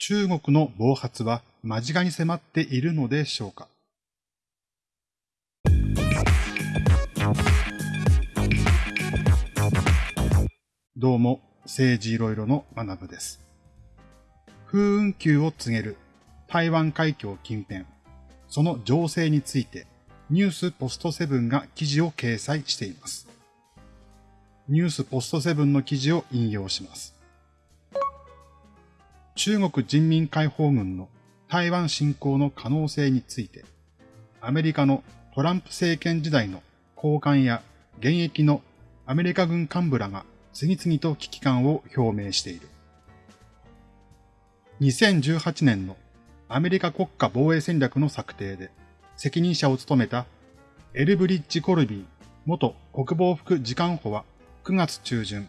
中国の暴発は間近に迫っているのでしょうか？どうも、政治いろいろの学部です。風雲球を告げる台湾海峡近辺、その情勢についてニュースポストセブンが記事を掲載しています。ニュースポストセブンの記事を引用します。中国人民解放軍の台湾侵攻の可能性について、アメリカのトランプ政権時代の高官や現役のアメリカ軍幹部らが次々と危機感を表明している。2018年のアメリカ国家防衛戦略の策定で責任者を務めたエルブリッジ・コルビー元国防副次官補は9月中旬、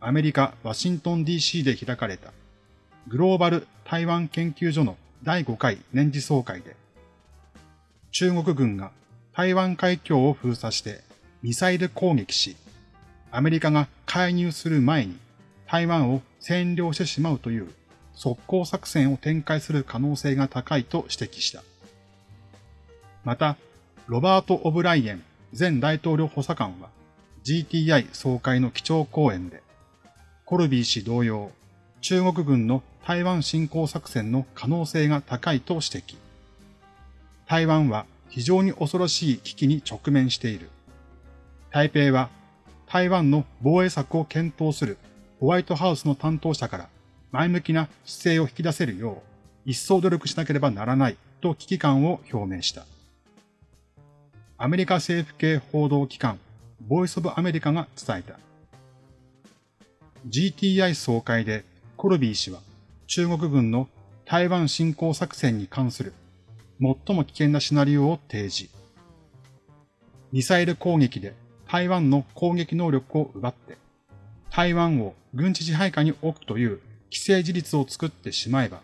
アメリカ・ワシントン DC で開かれたグローバル台湾研究所の第5回年次総会で、中国軍が台湾海峡を封鎖してミサイル攻撃し、アメリカが介入する前に台湾を占領してしまうという速攻作戦を展開する可能性が高いと指摘した。また、ロバート・オブライエン前大統領補佐官は GTI 総会の基調講演で、コルビー氏同様、中国軍の台湾侵攻作戦の可能性が高いと指摘。台湾は非常に恐ろしい危機に直面している。台北は台湾の防衛策を検討するホワイトハウスの担当者から前向きな姿勢を引き出せるよう一層努力しなければならないと危機感を表明した。アメリカ政府系報道機関ボイスオブアメリカが伝えた。GTI 総会でコルビー氏は中国軍の台湾侵攻作戦に関する最も危険なシナリオを提示。ミサイル攻撃で台湾の攻撃能力を奪って、台湾を軍事支配下に置くという既成事実を作ってしまえば、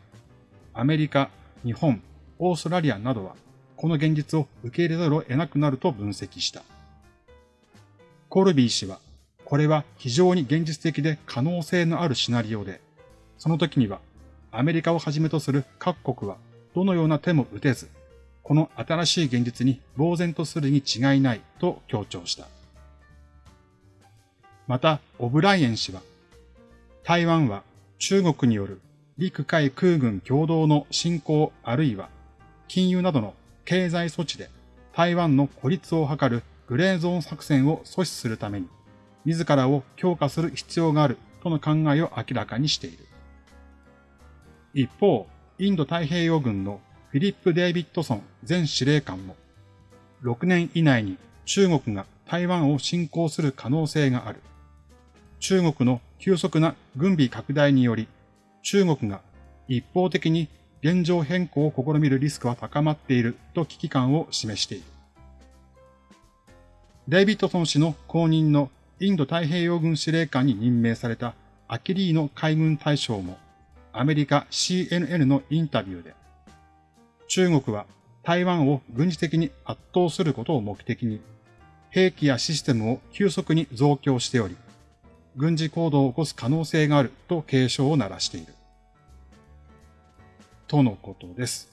アメリカ、日本、オーストラリアなどは、この現実を受け入れざるを得なくなると分析した。コルビー氏は、これは非常に現実的で可能性のあるシナリオで、その時にはアメリカをはじめとする各国はどのような手も打てず、この新しい現実に呆然とするに違いないと強調した。また、オブライエン氏は、台湾は中国による陸海空軍共同の侵攻あるいは金融などの経済措置で台湾の孤立を図るグレーゾーン作戦を阻止するために自らを強化する必要があるとの考えを明らかにしている。一方、インド太平洋軍のフィリップ・デイビッドソン前司令官も、6年以内に中国が台湾を侵攻する可能性がある。中国の急速な軍備拡大により、中国が一方的に現状変更を試みるリスクは高まっていると危機感を示している。デイビッドソン氏の後任のインド太平洋軍司令官に任命されたアキリーノ海軍大将もアメリカ CNN のインタビューで、中国は台湾を軍事的に圧倒することを目的に、兵器やシステムを急速に増強しており、軍事行動を起こす可能性があると警鐘を鳴らしている。とのことです。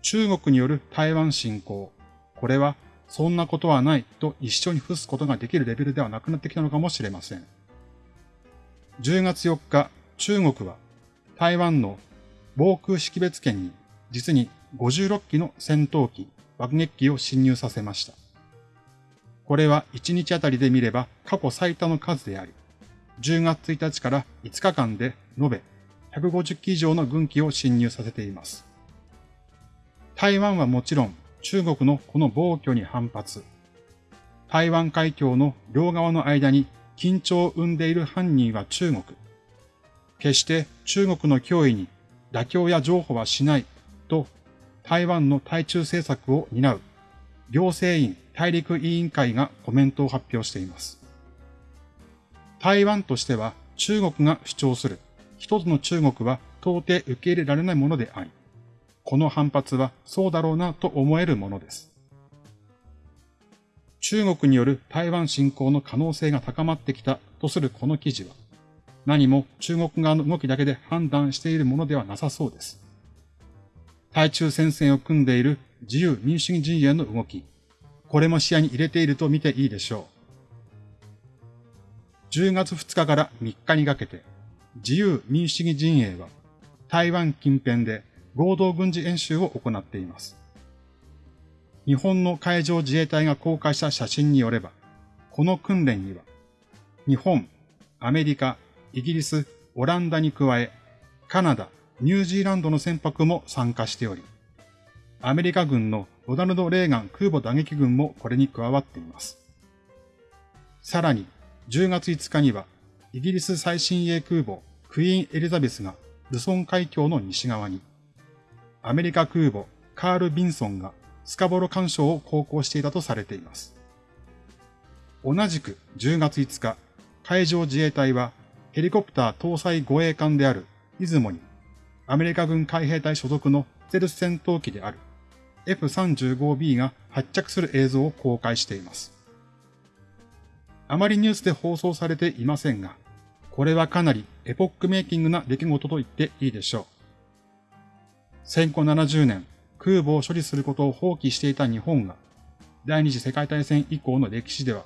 中国による台湾侵攻。これはそんなことはないと一緒に付すことができるレベルではなくなってきたのかもしれません。10月4日、中国は台湾の防空識別圏に実に56機の戦闘機、爆撃機を侵入させました。これは1日あたりで見れば過去最多の数であり、10月1日から5日間で延べ150機以上の軍機を侵入させています。台湾はもちろん中国のこの暴挙に反発。台湾海峡の両側の間に緊張を生んでいる犯人は中国。決して中国の脅威に妥協や譲歩はしないと台湾の対中政策を担う行政院大陸委員会がコメントを発表しています。台湾としては中国が主張する一つの中国は到底受け入れられないものであり、この反発はそうだろうなと思えるものです。中国による台湾侵攻の可能性が高まってきたとするこの記事は、何も中国側の動きだけで判断しているものではなさそうです。対中戦線を組んでいる自由民主主義陣営の動き、これも視野に入れていると見ていいでしょう。10月2日から3日にかけて、自由民主主義陣営は台湾近辺で合同軍事演習を行っています。日本の海上自衛隊が公開した写真によれば、この訓練には、日本、アメリカ、イギリス、オランダに加え、カナダ、ニュージーランドの船舶も参加しており、アメリカ軍のロナルド・レーガン空母打撃軍もこれに加わっています。さらに、10月5日には、イギリス最新鋭空母クイーン・エリザベスがルソン海峡の西側に、アメリカ空母カール・ビンソンがスカボロ干渉を航行していたとされています。同じく10月5日、海上自衛隊はヘリコプター搭載護衛艦である出雲にアメリカ軍海兵隊所属のステルス戦闘機である F35B が発着する映像を公開しています。あまりニュースで放送されていませんが、これはかなりエポックメイキングな出来事と言っていいでしょう。戦後70年、空母を処理することを放棄していた日本が、第二次世界大戦以降の歴史では、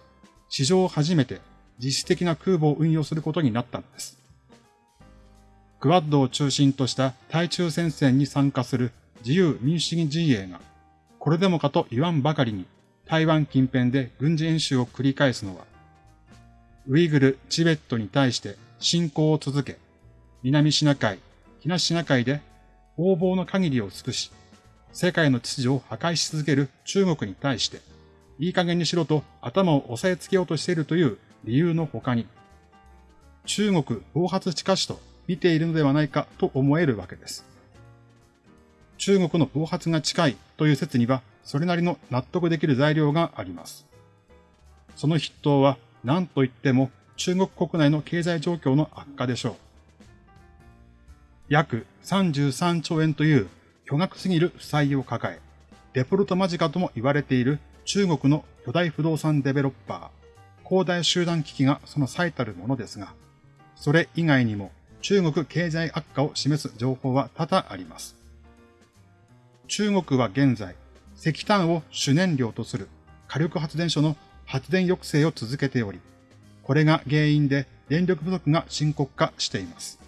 史上初めて実質的な空母を運用することになったのです。クワッドを中心とした対中戦線に参加する自由民主主義陣営が、これでもかと言わんばかりに台湾近辺で軍事演習を繰り返すのは、ウイグル、チベットに対して侵攻を続け、南シナ海、東シナ海で横暴の限りを尽くし、世界の秩序を破壊し続ける中国に対して、いい加減にしろと頭を押さえつけようとしているという理由の他に、中国暴発地下史と見ているのではないかと思えるわけです。中国の暴発が近いという説には、それなりの納得できる材料があります。その筆頭は何と言っても中国国内の経済状況の悪化でしょう。約33兆円という巨額すぎる負債を抱え、デフォルト間近とも言われている中国の巨大不動産デベロッパー、広大集団危機がその最たるものですが、それ以外にも中国経済悪化を示す情報は多々あります。中国は現在、石炭を主燃料とする火力発電所の発電抑制を続けており、これが原因で電力不足が深刻化しています。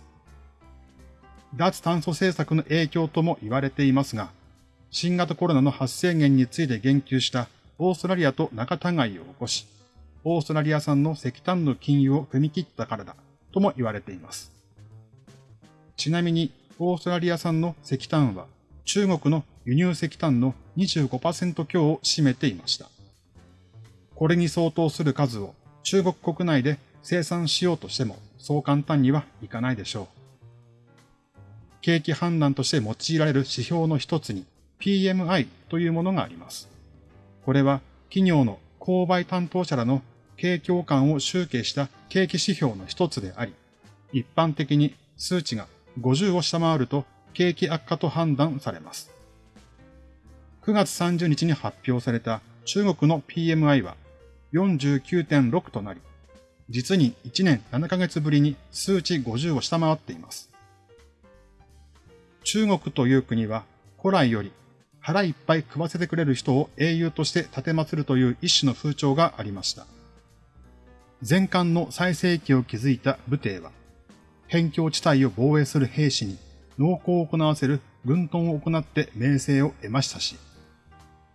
脱炭素政策の影響とも言われていますが、新型コロナの発生源について言及したオーストラリアと仲違いを起こし、オーストラリア産の石炭の禁輸を踏み切ったからだとも言われています。ちなみに、オーストラリア産の石炭は中国の輸入石炭の25%強を占めていました。これに相当する数を中国国内で生産しようとしてもそう簡単にはいかないでしょう。景気判断として用いられる指標の一つに PMI というものがあります。これは企業の購買担当者らの景況感を集計した景気指標の一つであり、一般的に数値が50を下回ると景気悪化と判断されます。9月30日に発表された中国の PMI は49.6となり、実に1年7ヶ月ぶりに数値50を下回っています。中国という国は古来より腹いっぱい食わせてくれる人を英雄として立て祀るという一種の風潮がありました。前漢の最盛期を築いた武帝は、辺境地帯を防衛する兵士に農耕を行わせる軍屯を行って名声を得ましたし、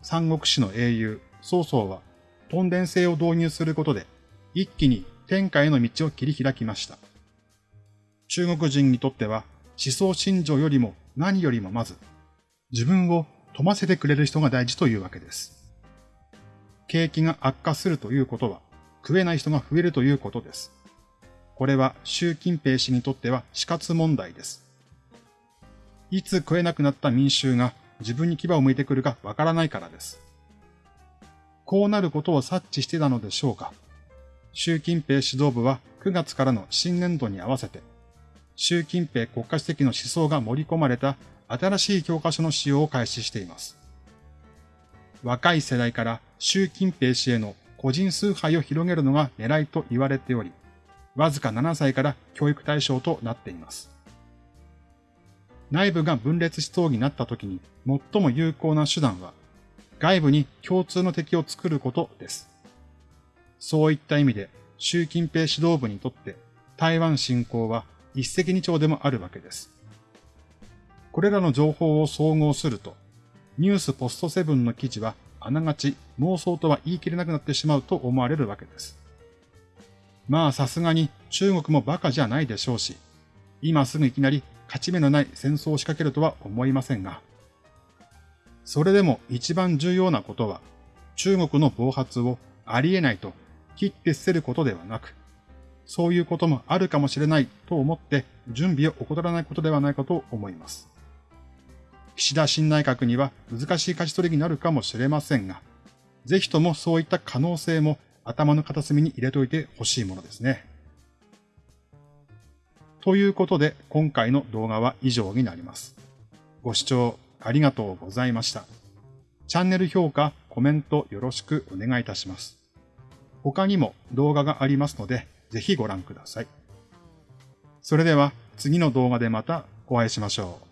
三国志の英雄、曹操は、トンデン制を導入することで、一気に天下への道を切り開きました。中国人にとっては、思想信条よりも何よりもまず、自分を富ませてくれる人が大事というわけです。景気が悪化するということは、食えない人が増えるということです。これは習近平氏にとっては死活問題です。いつ食えなくなった民衆が自分に牙を向いてくるかわからないからです。こうなることを察知してたのでしょうか。習近平指導部は9月からの新年度に合わせて、習近平国家主席の思想が盛り込まれた新しい教科書の使用を開始しています。若い世代から習近平氏への個人崇拝を広げるのが狙いと言われており、わずか7歳から教育対象となっています。内部が分裂しそうになった時に最も有効な手段は、外部に共通の敵を作ることです。そういった意味で、習近平指導部にとって台湾侵攻は一石二鳥でもあるわけです。これらの情報を総合すると、ニュースポストセブンの記事はあながち妄想とは言い切れなくなってしまうと思われるわけです。まあさすがに中国も馬鹿じゃないでしょうし、今すぐいきなり勝ち目のない戦争を仕掛けるとは思いませんが、それでも一番重要なことは、中国の暴発をありえないと切って捨てることではなく、そういうこともあるかもしれないと思って準備を怠らないことではないかと思います。岸田新内閣には難しい勝ち取りになるかもしれませんが、ぜひともそういった可能性も頭の片隅に入れておいてほしいものですね。ということで今回の動画は以上になります。ご視聴ありがとうございました。チャンネル評価、コメントよろしくお願いいたします。他にも動画がありますので、ぜひご覧ください。それでは次の動画でまたお会いしましょう。